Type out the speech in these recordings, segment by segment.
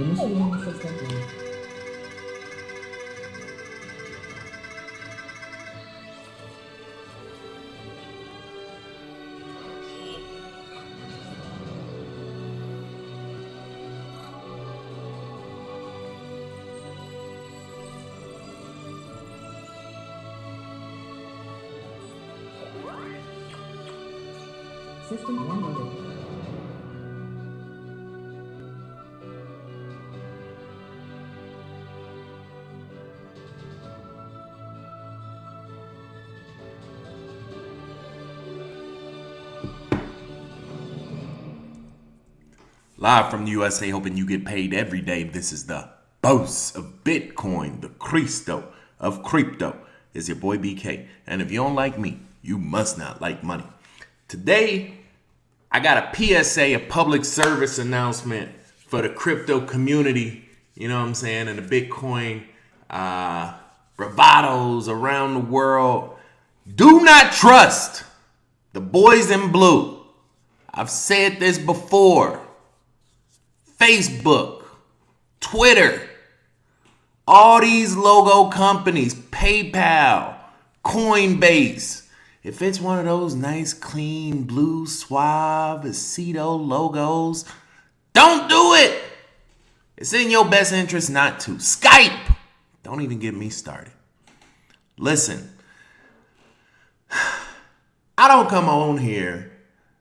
Initiating system link. System unloaded. Live from the USA, hoping you get paid every day. This is the boss of Bitcoin, the Cristo of crypto. Is your boy BK. And if you don't like me, you must not like money. Today, I got a PSA, a public service announcement for the crypto community. You know what I'm saying? And the Bitcoin uh, bravados around the world. Do not trust the boys in blue. I've said this before. Facebook, Twitter, all these logo companies, PayPal, Coinbase. If it's one of those nice, clean, blue, suave, aceto logos, don't do it. It's in your best interest not to. Skype. Don't even get me started. Listen, I don't come on here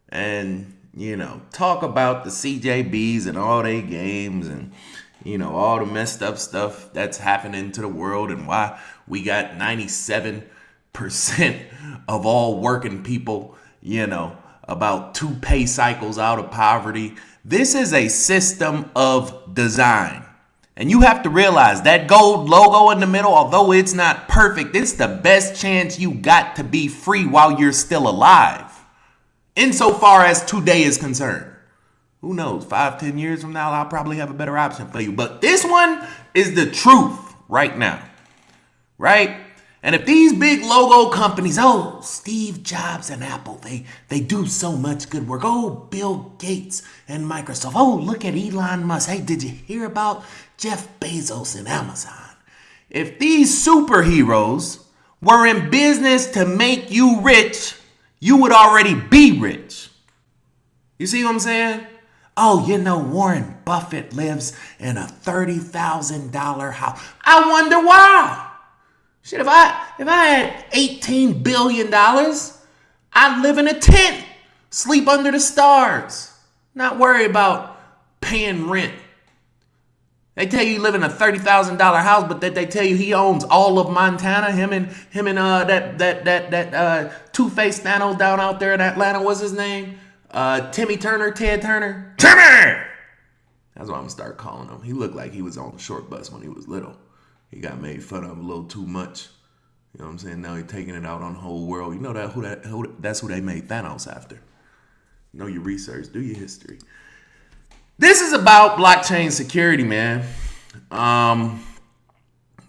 and you know talk about the CJBs and all their games and you know all the messed up stuff that's happening to the world and why we got 97% of all working people, you know, about two pay cycles out of poverty. This is a system of design. And you have to realize that gold logo in the middle, although it's not perfect, it's the best chance you got to be free while you're still alive insofar as today is concerned. Who knows? Five, ten years from now, I'll probably have a better option for you. But this one is the truth right now. Right? And if these big logo companies, oh, Steve Jobs and Apple, they, they do so much good work. Oh, Bill Gates and Microsoft. Oh, look at Elon Musk. Hey, did you hear about Jeff Bezos and Amazon? If these superheroes were in business to make you rich, you would already be rich. You see what I'm saying? Oh, you know, Warren Buffett lives in a $30,000 house. I wonder why. Shit, if I if I had 18 billion dollars, I'd live in a tent, sleep under the stars, not worry about paying rent. They tell you you live in a thirty thousand dollar house, but that they tell you he owns all of Montana. Him and him and uh that that that that uh Two Face Thanos down out there in Atlanta. What's his name? Uh, Timmy Turner, Ted Turner. Timmy. That's what I'm gonna start calling him. He looked like he was on the short bus when he was little. He got made fun of a little too much. You know what I'm saying? Now he's taking it out on the whole world. You know that who that who, that's who they made Thanos after. Know your research, do your history. This is about blockchain security, man. Um,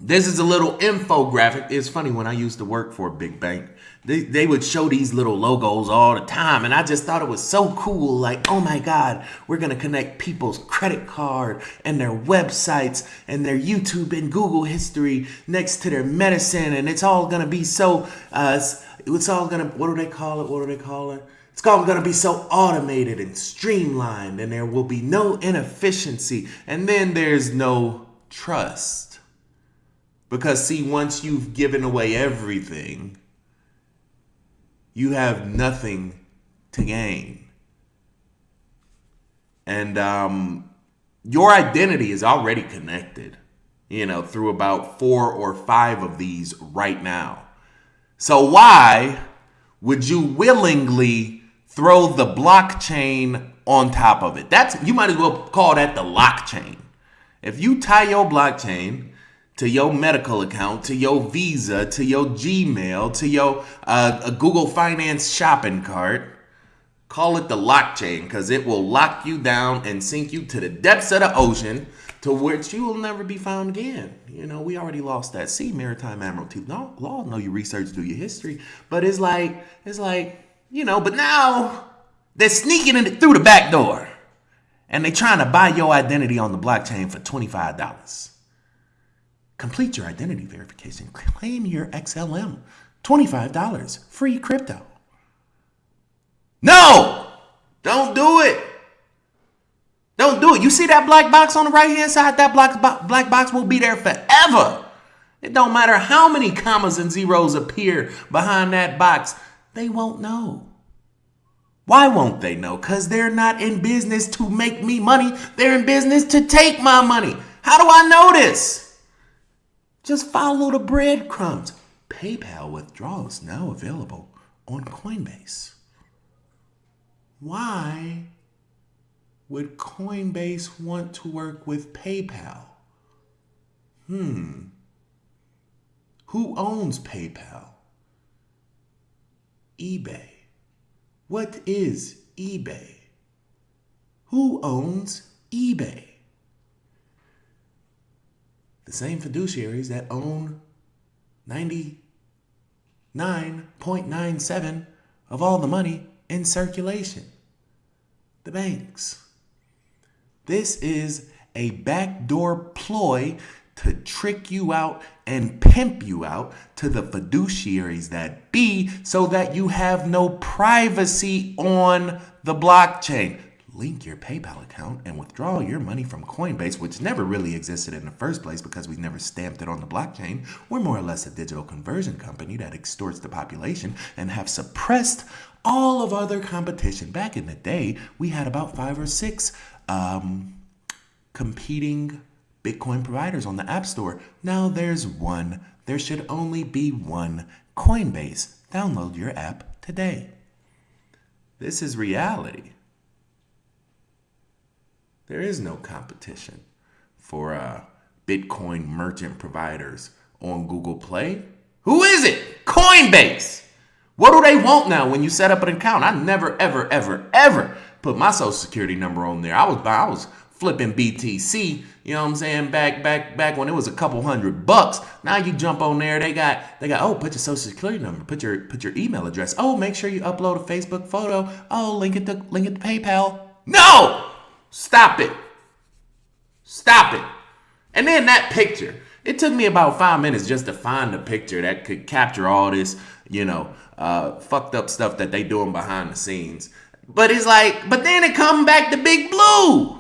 this is a little infographic. It's funny when I used to work for a big bank, they, they would show these little logos all the time. And I just thought it was so cool. Like, oh my God, we're going to connect people's credit card and their websites and their YouTube and Google history next to their medicine. And it's all going to be so, uh, it's all going to, what do they call it? What do they call it? It's all going to be so automated and streamlined, and there will be no inefficiency. And then there's no trust. Because, see, once you've given away everything, you have nothing to gain. And um, your identity is already connected, you know, through about four or five of these right now. So, why would you willingly throw the blockchain on top of it. That's you might as well call that the blockchain. If you tie your blockchain to your medical account, to your Visa, to your Gmail, to your uh, Google Finance shopping cart, call it the blockchain because it will lock you down and sink you to the depths of the ocean to which you will never be found again. You know, we already lost that sea, maritime admiralty. No, law, know your research, do your history, but it's like it's like you know, but now they're sneaking in through the back door. and they're trying to buy your identity on the blockchain for $25. Complete your identity verification. Claim your XLM. $25. Free crypto. No! Don't do it. Don't do it. You see that black box on the right hand side? That black, bo- black box will be there forever. It don't matter how many commas and zeros appear behind that box. They won't know. Why won't they know? Because they're not in business to make me money. They're in business to take my money. How do I know this? Just follow the breadcrumbs. PayPal withdrawals now available on Coinbase. Why would Coinbase want to work with PayPal? Hmm. Who owns PayPal? eBay. What is eBay? Who owns eBay? The same fiduciaries that own 99.97 of all the money in circulation. The banks. This is a backdoor ploy to trick you out and pimp you out to the fiduciaries that be so that you have no privacy on the blockchain. Link your PayPal account and withdraw your money from Coinbase, which never really existed in the first place because we never stamped it on the blockchain. We're more or less a digital conversion company that extorts the population and have suppressed all of other competition. Back in the day, we had about five or six um, competing Bitcoin providers on the App Store. Now there's one. There should only be one Coinbase. Download your app today. This is reality. There is no competition for uh, Bitcoin merchant providers on Google Play. Who is it? Coinbase. What do they want now when you set up an account? I never, ever, ever, ever put my social security number on there. I was, I was flipping BTC, you know what I'm saying? Back, back, back when it was a couple hundred bucks. Now you jump on there, they got, they got, oh, put your social security number, put your, put your email address. Oh, make sure you upload a Facebook photo. Oh, link it to, link it to PayPal. No! Stop it. Stop it. And then that picture. It took me about five minutes just to find a picture that could capture all this, you know, uh, fucked up stuff that they doing behind the scenes. But it's like, but then it come back to Big Blue.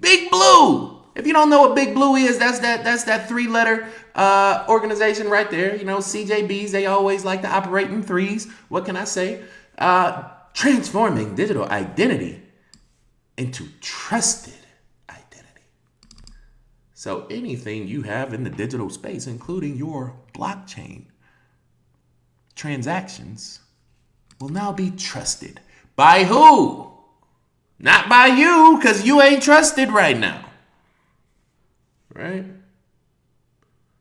Big Blue. If you don't know what Big Blue is, that's that that's that three letter uh, organization right there. You know, CJBs. They always like to operate in threes. What can I say? Uh, transforming digital identity into trusted identity. So anything you have in the digital space, including your blockchain transactions, will now be trusted. By who? Not by you, because you ain't trusted right now. Right?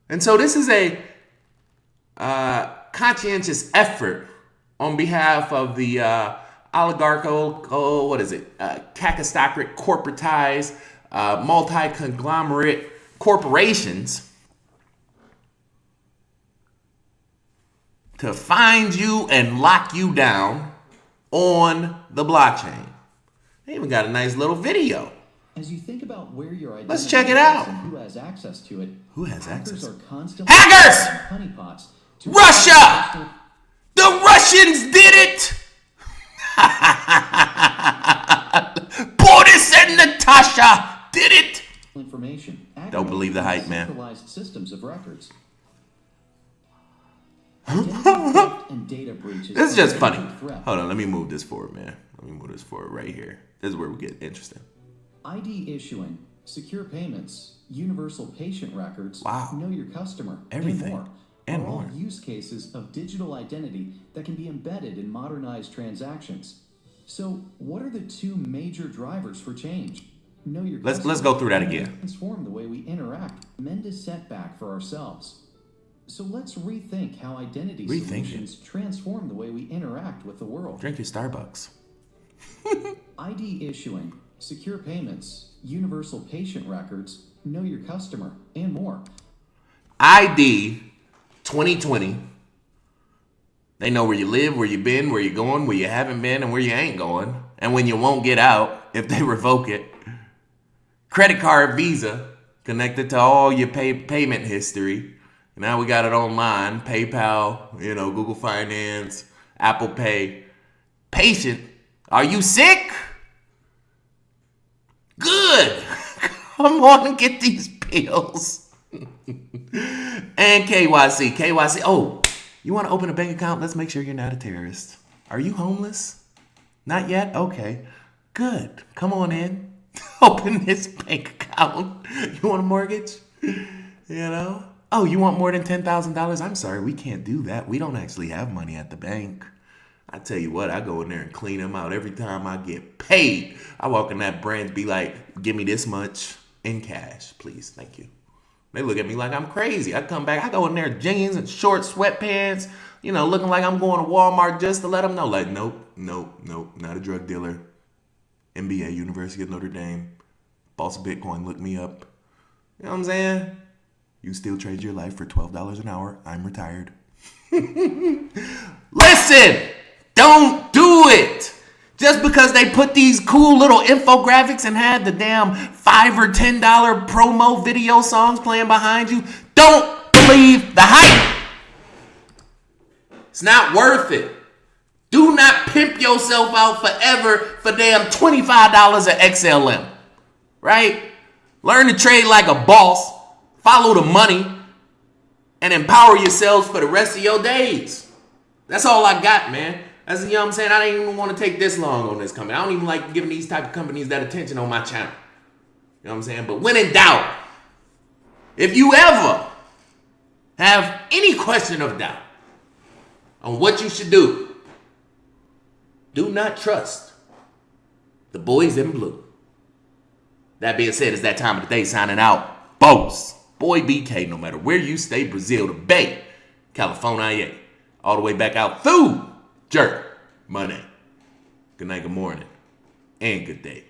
And so this is a uh, conscientious effort on behalf of the uh, oligarchical, what is it, uh, cacostocratic, corporatized, uh, multi-conglomerate corporations to find you and lock you down on the blockchain. They even got a nice little video. As you think about where your identity Let's check it out. who has access to it, Who has hackers access? are constantly Hackers! honeypots to Russia! The Russians did it! Boris and Natasha did it! information. Don't believe the hype, man. Systems of records. This is just funny. Hold on, let me move this forward, man. Let me move this forward right here. This is where we get interesting. ID issuing, secure payments, universal patient records, Wow. know your customer, Everything. and more. And are all use cases of digital identity that can be embedded in modernized transactions. So, what are the two major drivers for change? Know your Let's- customer let's go through that again. Transform the way we interact, mend a setback for ourselves. So let's rethink how identity Rethink it. solutions transform the way we interact with the world. Drink your Starbucks. ID issuing, secure payments, universal patient records, know your customer, and more. ID 2020. They know where you live, where you've been, where you're going, where you haven't been, and where you ain't going, and when you won't get out if they revoke it. credit card Visa connected to all your pay, payment history. Now we got it online, PayPal, you know, Google Finance, Apple Pay. Patient, are you sick? Good. Come on and get these pills. and KYC. KYC. Oh, you want to open a bank account? Let's make sure you're not a terrorist. Are you homeless? Not yet? Okay. Good. Come on in. open this bank account. You want a mortgage? You know? Oh, you want more than $10,000? I'm sorry, we can't do that. We don't actually have money at the bank. I tell you what, I go in there and clean them out every time I get paid. I walk in that branch, be like, give me this much in cash, please. Thank you. They look at me like I'm crazy. I come back, I go in there jeans and short sweatpants, you know, looking like I'm going to Walmart just to let them know, like, nope, nope, nope, not a drug dealer. MBA, University of Notre Dame, boss of Bitcoin, look me up. You know what I'm saying? You still trade your life for $12 an hour. I'm retired. Listen! Don't do it. Just because they put these cool little infographics and had the damn five or ten dollar promo video songs playing behind you, don't believe the hype. It's not worth it. Do not pimp yourself out forever for damn $25 at XLM. Right? Learn to trade like a boss, follow the money, and empower yourselves for the rest of your days. That's all I got, man. That's you know what I'm saying. I didn't even want to take this long on this company. I don't even like giving these type of companies that attention on my channel. You know what I'm saying? But when in doubt, if you ever have any question of doubt on what you should do, do not trust the boys in blue. That being said, it's that time of the day signing out. Boss, boy BK, no matter where you stay, Brazil, the Bay, California, all the way back out through Jerk, Monday. Good night, good morning, and good day.